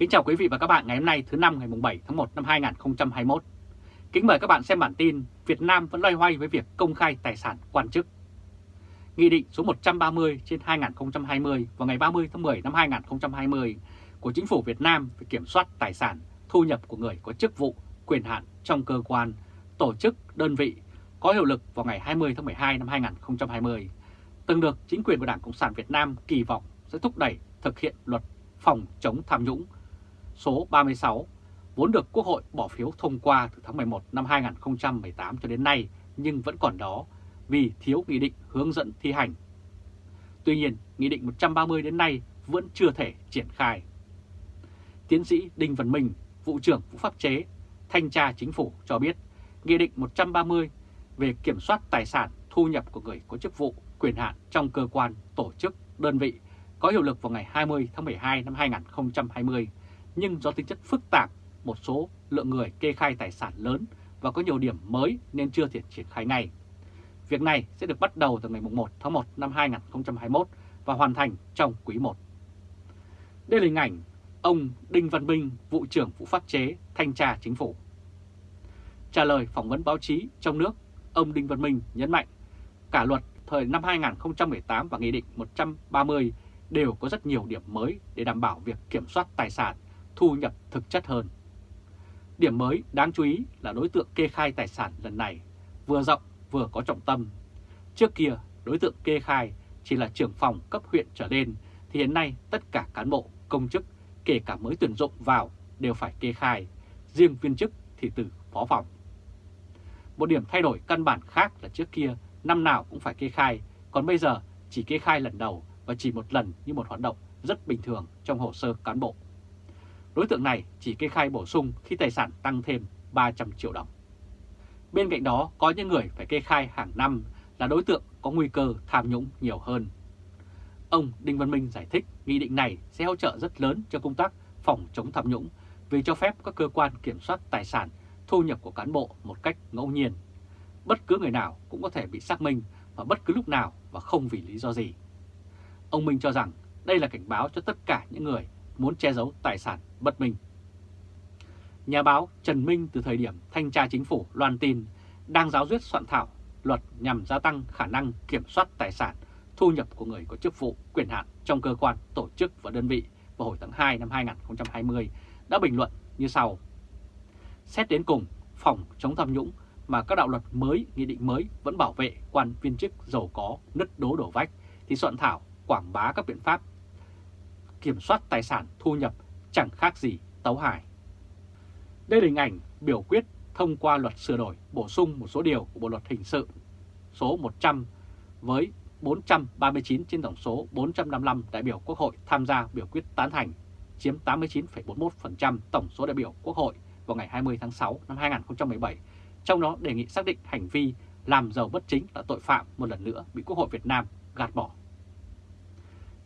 Kính chào quý vị và các bạn ngày hôm nay thứ năm ngày 7 tháng 1 năm 2021. Kính mời các bạn xem bản tin Việt Nam vẫn loay hoay với việc công khai tài sản quan chức. Nghị định số 130 trên 2020 vào ngày 30 tháng 10 năm 2020 của Chính phủ Việt Nam về kiểm soát tài sản, thu nhập của người có chức vụ, quyền hạn trong cơ quan, tổ chức, đơn vị có hiệu lực vào ngày 20 tháng 12 năm 2020, từng được chính quyền của Đảng Cộng sản Việt Nam kỳ vọng sẽ thúc đẩy thực hiện luật phòng chống tham nhũng số 36 vốn được Quốc hội bỏ phiếu thông qua từ tháng 11 năm 2018 cho đến nay nhưng vẫn còn đó vì thiếu nghị định hướng dẫn thi hành. Tuy nhiên, Nghị định 130 đến nay vẫn chưa thể triển khai. Tiến sĩ Đinh Văn Minh, Vụ trưởng Vụ Pháp chế, Thanh tra Chính phủ cho biết Nghị định 130 về kiểm soát tài sản thu nhập của người có chức vụ, quyền hạn trong cơ quan, tổ chức, đơn vị có hiệu lực vào ngày 20 tháng 12 năm 2020 nhưng do tính chất phức tạp, một số lượng người kê khai tài sản lớn và có nhiều điểm mới nên chưa thể triển khai ngay. Việc này sẽ được bắt đầu từ ngày 1 tháng 1 năm 2021 và hoàn thành trong quý 1. Đây là hình ảnh ông Đinh Văn Minh, vụ trưởng vụ pháp chế, thanh tra chính phủ. Trả lời phỏng vấn báo chí trong nước, ông Đinh Văn Minh nhấn mạnh cả luật thời năm 2018 và Nghị định 130 đều có rất nhiều điểm mới để đảm bảo việc kiểm soát tài sản thu nhập thực chất hơn. Điểm mới đáng chú ý là đối tượng kê khai tài sản lần này vừa rộng vừa có trọng tâm. Trước kia, đối tượng kê khai chỉ là trưởng phòng cấp huyện trở lên, thì hiện nay tất cả cán bộ, công chức, kể cả mới tuyển dụng vào đều phải kê khai, riêng viên chức thì từ phó phòng. Một điểm thay đổi căn bản khác là trước kia năm nào cũng phải kê khai, còn bây giờ chỉ kê khai lần đầu và chỉ một lần như một hoạt động rất bình thường trong hồ sơ cán bộ. Đối tượng này chỉ kê khai bổ sung khi tài sản tăng thêm 300 triệu đồng. Bên cạnh đó, có những người phải kê khai hàng năm là đối tượng có nguy cơ tham nhũng nhiều hơn. Ông Đinh Văn Minh giải thích nghị định này sẽ hỗ trợ rất lớn cho công tác phòng chống tham nhũng vì cho phép các cơ quan kiểm soát tài sản, thu nhập của cán bộ một cách ngẫu nhiên. Bất cứ người nào cũng có thể bị xác minh và bất cứ lúc nào và không vì lý do gì. Ông Minh cho rằng đây là cảnh báo cho tất cả những người muốn che giấu tài sản bất minh. Nhà báo Trần Minh từ thời điểm thanh tra chính phủ loan tin đang giáo duyết soạn thảo luật nhằm gia tăng khả năng kiểm soát tài sản thu nhập của người có chức vụ quyền hạn trong cơ quan, tổ chức và đơn vị vào hồi tháng 2 năm 2020 đã bình luận như sau. Xét đến cùng, phòng chống tham nhũng mà các đạo luật mới, nghị định mới vẫn bảo vệ quan viên chức giàu có, nứt đố đổ vách thì soạn thảo quảng bá các biện pháp kiểm soát tài sản thu nhập chẳng khác gì tấu hài. Đây là hình ảnh biểu quyết thông qua luật sửa đổi bổ sung một số điều của Bộ Luật Hình sự số 100 với 439 trên tổng số 455 đại biểu Quốc hội tham gia biểu quyết tán thành, chiếm 89,41% tổng số đại biểu Quốc hội vào ngày 20 tháng 6 năm 2017, trong đó đề nghị xác định hành vi làm giàu bất chính là tội phạm một lần nữa bị Quốc hội Việt Nam gạt bỏ.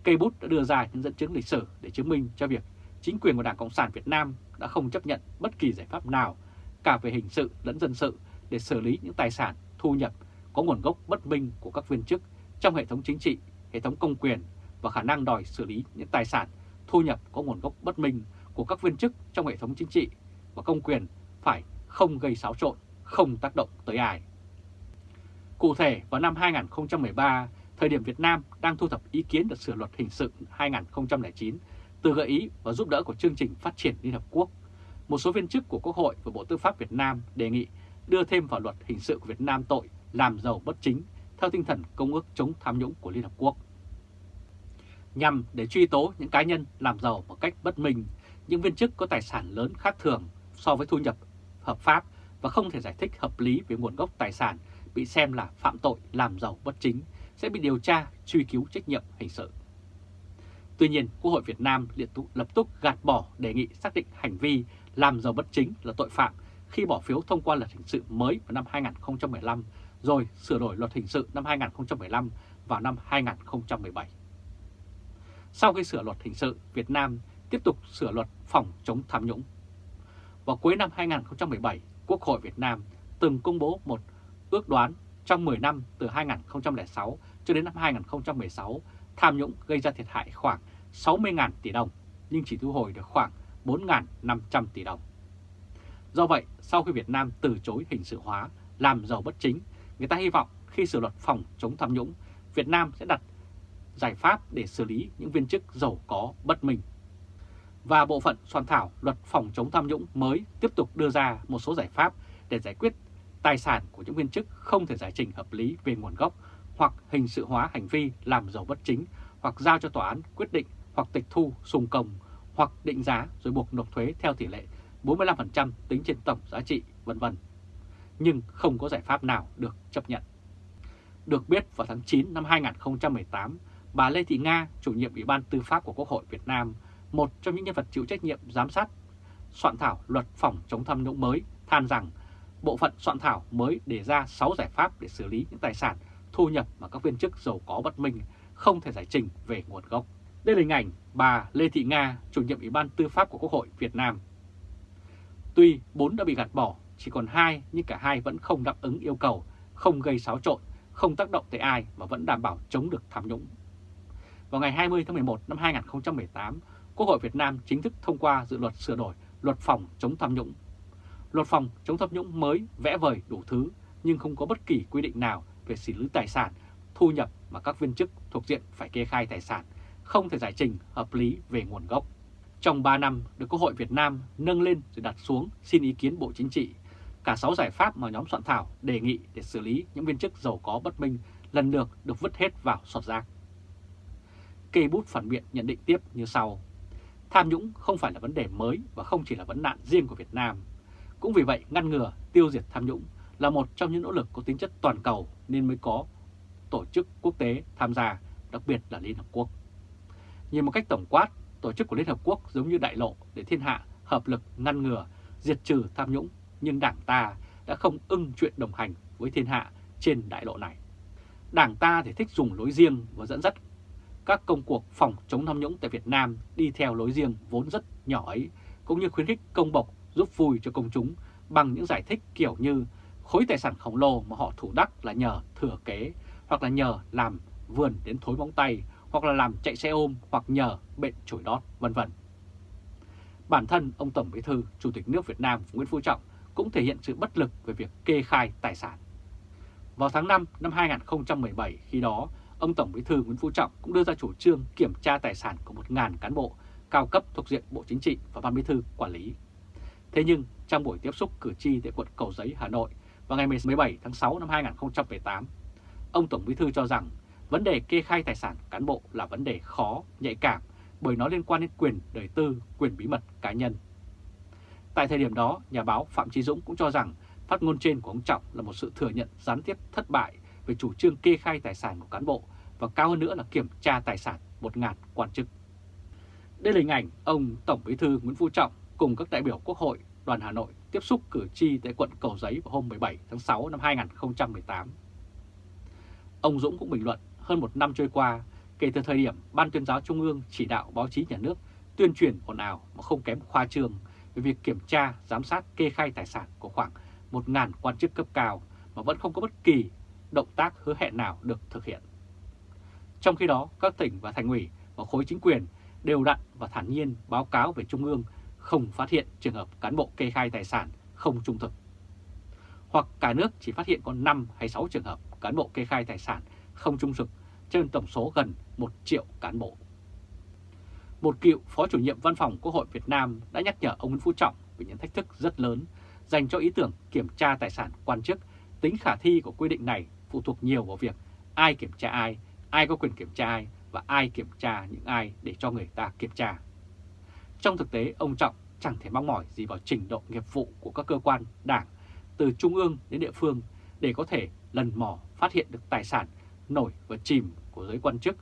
Cây bút đã đưa ra những dẫn chứng lịch sử để chứng minh cho việc chính quyền của Đảng Cộng sản Việt Nam đã không chấp nhận bất kỳ giải pháp nào cả về hình sự lẫn dân sự để xử lý những tài sản thu nhập có nguồn gốc bất minh của các viên chức trong hệ thống chính trị, hệ thống công quyền và khả năng đòi xử lý những tài sản thu nhập có nguồn gốc bất minh của các viên chức trong hệ thống chính trị và công quyền phải không gây xáo trộn, không tác động tới ai. Cụ thể, vào năm 2013, thời điểm Việt Nam đang thu thập ý kiến được sửa luật hình sự 2009 từ gợi ý và giúp đỡ của chương trình phát triển Liên Hợp Quốc, một số viên chức của Quốc hội và Bộ Tư pháp Việt Nam đề nghị đưa thêm vào luật hình sự của Việt Nam tội làm giàu bất chính theo tinh thần Công ước chống tham nhũng của Liên Hợp Quốc. Nhằm để truy tố những cá nhân làm giàu một cách bất minh, những viên chức có tài sản lớn khác thường so với thu nhập hợp pháp và không thể giải thích hợp lý về nguồn gốc tài sản bị xem là phạm tội làm giàu bất chính sẽ bị điều tra truy cứu trách nhiệm hình sự. Tuy nhiên, Quốc hội Việt Nam liên tục lập tức gạt bỏ đề nghị xác định hành vi làm giàu bất chính là tội phạm khi bỏ phiếu thông qua luật hình sự mới vào năm 2015 rồi sửa đổi luật hình sự năm 2015 vào năm 2017. Sau khi sửa luật hình sự, Việt Nam tiếp tục sửa luật phòng chống tham nhũng. Vào cuối năm 2017, Quốc hội Việt Nam từng công bố một ước đoán trong 10 năm từ 2006 cho đến năm 2016, tham nhũng gây ra thiệt hại khoảng 60.000 tỷ đồng, nhưng chỉ thu hồi được khoảng 4.500 tỷ đồng. Do vậy, sau khi Việt Nam từ chối hình sự hóa, làm giàu bất chính, người ta hy vọng khi sửa luật phòng chống tham nhũng, Việt Nam sẽ đặt giải pháp để xử lý những viên chức giàu có bất minh. Và bộ phận soạn thảo luật phòng chống tham nhũng mới tiếp tục đưa ra một số giải pháp để giải quyết tài sản của những viên chức không thể giải trình hợp lý về nguồn gốc hoặc hình sự hóa hành vi làm giàu bất chính hoặc giao cho tòa án quyết định hoặc tịch thu sùng công hoặc định giá rồi buộc nộp thuế theo tỷ lệ 45% tính trên tổng giá trị vân vân. Nhưng không có giải pháp nào được chấp nhận. Được biết vào tháng 9 năm 2018, bà Lê Thị Nga, chủ nhiệm Ủy ban Tư pháp của Quốc hội Việt Nam, một trong những nhân vật chịu trách nhiệm giám sát soạn thảo luật phòng chống tham nhũng mới, than rằng bộ phận soạn thảo mới đề ra 6 giải pháp để xử lý những tài sản thu nhập mà các viên chức giàu có bất minh không thể giải trình về nguồn gốc. Đây là hình ảnh bà Lê Thị Nga, chủ nhiệm Ủy ban Tư pháp của Quốc hội Việt Nam. Tuy 4 đã bị gạt bỏ, chỉ còn 2 nhưng cả hai vẫn không đáp ứng yêu cầu, không gây xáo trộn, không tác động tới ai và vẫn đảm bảo chống được tham nhũng. Vào ngày 20 tháng 11 năm 2018, Quốc hội Việt Nam chính thức thông qua dự luật sửa đổi luật phòng chống tham nhũng. Luật phòng chống tham nhũng mới vẽ vời đủ thứ nhưng không có bất kỳ quy định nào về xử lý tài sản, thu nhập mà các viên chức thuộc diện phải kê khai tài sản, không thể giải trình hợp lý về nguồn gốc. Trong 3 năm được Quốc hội Việt Nam nâng lên rồi đặt xuống xin ý kiến Bộ Chính trị, cả 6 giải pháp mà nhóm soạn thảo đề nghị để xử lý những viên chức giàu có bất minh lần lượt được vứt hết vào sọt rác. Kê bút phản biện nhận định tiếp như sau. Tham nhũng không phải là vấn đề mới và không chỉ là vấn nạn riêng của Việt Nam. Cũng vì vậy ngăn ngừa, tiêu diệt tham nhũng là một trong những nỗ lực có tính chất toàn cầu nên mới có tổ chức quốc tế tham gia, đặc biệt là Liên Hợp Quốc. Nhìn một cách tổng quát, tổ chức của Liên Hợp Quốc giống như đại lộ để thiên hạ hợp lực ngăn ngừa, diệt trừ tham nhũng, nhưng Đảng ta đã không ưng chuyện đồng hành với thiên hạ trên đại lộ này. Đảng ta thì thích dùng lối riêng và dẫn dắt các công cuộc phòng chống tham nhũng tại Việt Nam đi theo lối riêng vốn rất nhỏ ấy, cũng như khuyến khích công bộc giúp vui cho công chúng bằng những giải thích kiểu như khối tài sản khổng lồ mà họ thủ đắc là nhờ thừa kế hoặc là nhờ làm vườn đến thối móng tay hoặc là làm chạy xe ôm hoặc nhờ bệnh chổi đót vân vân. Bản thân ông Tổng Bí thư Chủ tịch nước Việt Nam Nguyễn Phú Trọng cũng thể hiện sự bất lực về việc kê khai tài sản. Vào tháng 5 năm 2017 khi đó, ông Tổng Bí thư Nguyễn Phú Trọng cũng đưa ra chủ trương kiểm tra tài sản của 1.000 cán bộ cao cấp thuộc diện Bộ Chính trị và Ban Bí thư quản lý. Thế nhưng trong buổi tiếp xúc cử tri tại quận Cầu Giấy, Hà Nội vào ngày 17 tháng 6 năm 2018, ông Tổng Bí thư cho rằng vấn đề kê khai tài sản cán bộ là vấn đề khó, nhạy cảm bởi nó liên quan đến quyền đời tư, quyền bí mật cá nhân. Tại thời điểm đó, nhà báo Phạm Trí Dũng cũng cho rằng phát ngôn trên của ông Trọng là một sự thừa nhận gián tiếp thất bại về chủ trương kê khai tài sản của cán bộ và cao hơn nữa là kiểm tra tài sản 1.000 quan chức. Đây là hình ảnh ông Tổng Bí thư Nguyễn Phú Trọng cùng các đại biểu Quốc hội đoàn Hà Nội tiếp xúc cử tri tại quận Cầu Giấy vào hôm 17 tháng 6 năm 2018. Ông Dũng cũng bình luận hơn một năm trôi qua, kể từ thời điểm Ban tuyên giáo Trung ương chỉ đạo báo chí nhà nước tuyên truyền ồn ào mà không kém khoa trương về việc kiểm tra, giám sát kê khai tài sản của khoảng 1.000 quan chức cấp cao mà vẫn không có bất kỳ động tác hứa hẹn nào được thực hiện. Trong khi đó, các tỉnh và thành ủy và khối chính quyền đều đặn và thản nhiên báo cáo về Trung ương không phát hiện trường hợp cán bộ kê khai tài sản không trung thực. Hoặc cả nước chỉ phát hiện có 5 hay 6 trường hợp cán bộ kê khai tài sản không trung thực trên tổng số gần 1 triệu cán bộ. Một cựu Phó chủ nhiệm Văn phòng Quốc hội Việt Nam đã nhắc nhở ông Nguyễn Phú Trọng về những thách thức rất lớn dành cho ý tưởng kiểm tra tài sản quan chức. Tính khả thi của quy định này phụ thuộc nhiều vào việc ai kiểm tra ai, ai có quyền kiểm tra ai và ai kiểm tra những ai để cho người ta kiểm tra. Trong thực tế, ông Trọng chẳng thể mong mỏi gì vào trình độ nghiệp vụ của các cơ quan đảng từ trung ương đến địa phương để có thể lần mò phát hiện được tài sản nổi và chìm của giới quan chức,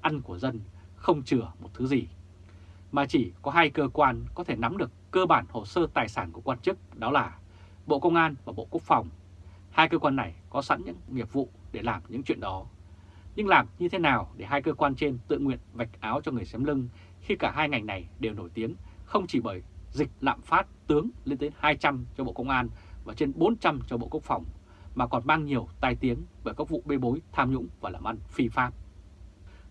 ăn của dân, không chừa một thứ gì. Mà chỉ có hai cơ quan có thể nắm được cơ bản hồ sơ tài sản của quan chức đó là Bộ Công an và Bộ Quốc phòng. Hai cơ quan này có sẵn những nghiệp vụ để làm những chuyện đó. Nhưng làm như thế nào để hai cơ quan trên tự nguyện vạch áo cho người xém lưng khi cả hai ngành này đều nổi tiếng không chỉ bởi dịch lạm phát tướng lên tới 200 cho Bộ Công an và trên 400 cho Bộ Quốc phòng, mà còn mang nhiều tai tiếng bởi các vụ bê bối tham nhũng và làm ăn phi pháp.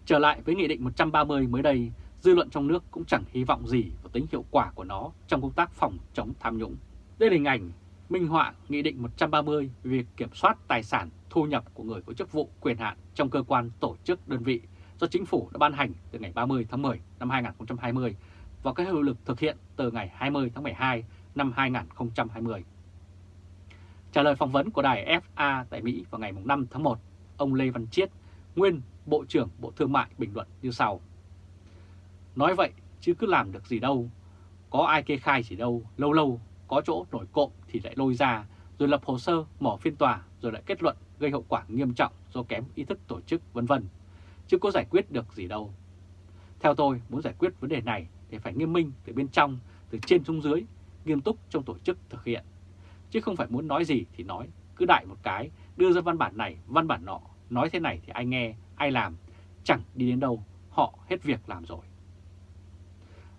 Trở lại với Nghị định 130 mới đây, dư luận trong nước cũng chẳng hy vọng gì vào tính hiệu quả của nó trong công tác phòng chống tham nhũng. Đây là hình ảnh minh họa Nghị định 130 về việc kiểm soát tài sản thu nhập của người có chức vụ quyền hạn trong cơ quan tổ chức đơn vị do Chính phủ đã ban hành từ ngày 30 tháng 10 năm 2020 và có hiệu lực thực hiện từ ngày 20 tháng 12 năm 2020. Trả lời phỏng vấn của đài FA tại Mỹ vào ngày 5 tháng 1, ông Lê Văn Chiết, nguyên Bộ trưởng Bộ Thương mại bình luận như sau. Nói vậy chứ cứ làm được gì đâu, có ai kê khai gì đâu, lâu lâu có chỗ nổi cộm thì lại lôi ra, rồi lập hồ sơ, mở phiên tòa, rồi lại kết luận gây hậu quả nghiêm trọng do kém ý thức tổ chức vân vân chứ có giải quyết được gì đâu. Theo tôi, muốn giải quyết vấn đề này thì phải nghiêm minh từ bên trong, từ trên xuống dưới, nghiêm túc trong tổ chức thực hiện. Chứ không phải muốn nói gì thì nói, cứ đại một cái, đưa ra văn bản này, văn bản nọ, nói thế này thì ai nghe, ai làm, chẳng đi đến đâu, họ hết việc làm rồi.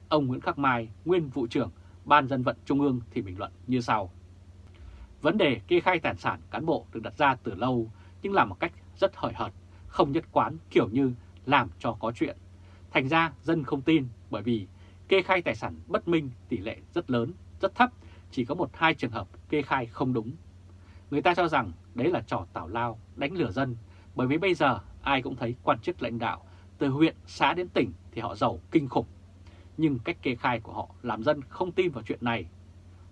Ông Nguyễn Khắc Mai, nguyên vụ trưởng Ban dân vận Trung ương thì bình luận như sau. Vấn đề kê khai tài sản cán bộ được đặt ra từ lâu nhưng làm một cách rất hời hợt, không nhất quán kiểu như làm cho có chuyện. Thành ra dân không tin bởi vì kê khai tài sản bất minh tỷ lệ rất lớn, rất thấp, chỉ có một hai trường hợp kê khai không đúng. Người ta cho rằng đấy là trò tảo lao, đánh lừa dân, bởi vì bây giờ ai cũng thấy quan chức lãnh đạo từ huyện, xã đến tỉnh thì họ giàu kinh khủng. Nhưng cách kê khai của họ làm dân không tin vào chuyện này.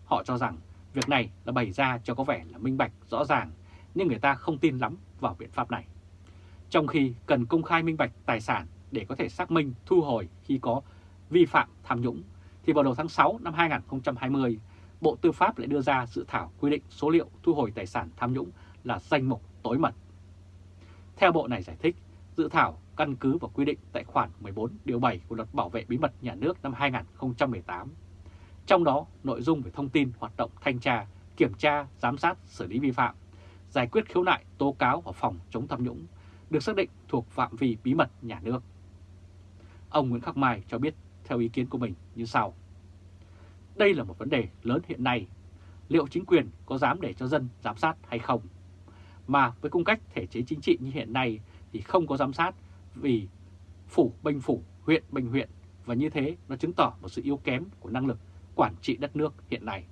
Họ cho rằng việc này là bày ra cho có vẻ là minh bạch, rõ ràng, nhưng người ta không tin lắm vào biện pháp này. Trong khi cần công khai minh bạch tài sản để có thể xác minh thu hồi khi có vi phạm tham nhũng, thì vào đầu tháng 6 năm 2020, Bộ Tư pháp lại đưa ra dự thảo quy định số liệu thu hồi tài sản tham nhũng là danh mục tối mật. Theo Bộ này giải thích, dự thảo căn cứ vào quy định tại khoản 14 điều 7 của Luật Bảo vệ Bí mật Nhà nước năm 2018. Trong đó, nội dung về thông tin hoạt động thanh tra, kiểm tra, giám sát, xử lý vi phạm, giải quyết khiếu nại, tố cáo và phòng chống tham nhũng được xác định thuộc phạm vi bí mật nhà nước. Ông Nguyễn Khắc Mai cho biết theo ý kiến của mình như sau. Đây là một vấn đề lớn hiện nay. Liệu chính quyền có dám để cho dân giám sát hay không? Mà với cung cách thể chế chính trị như hiện nay thì không có giám sát vì phủ bênh phủ, huyện bênh huyện và như thế nó chứng tỏ một sự yếu kém của năng lực quản trị đất nước hiện nay.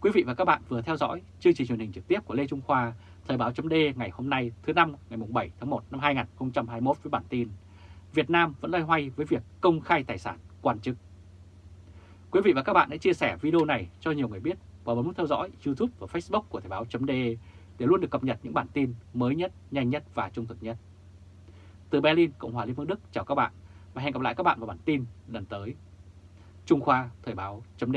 Quý vị và các bạn vừa theo dõi chương trình truyền hình trực tiếp của Lê Trung Khoa, Thời báo chấm ngày hôm nay thứ năm ngày 7 tháng 1 năm 2021 với bản tin Việt Nam vẫn loay hoay với việc công khai tài sản quan chức. Quý vị và các bạn hãy chia sẻ video này cho nhiều người biết và bấm nút theo dõi YouTube và Facebook của Thời báo chấm để luôn được cập nhật những bản tin mới nhất, nhanh nhất và trung thực nhất. Từ Berlin, Cộng hòa Liên bang Đức chào các bạn và hẹn gặp lại các bạn vào bản tin lần tới. Trung Khoa Thời báo chấm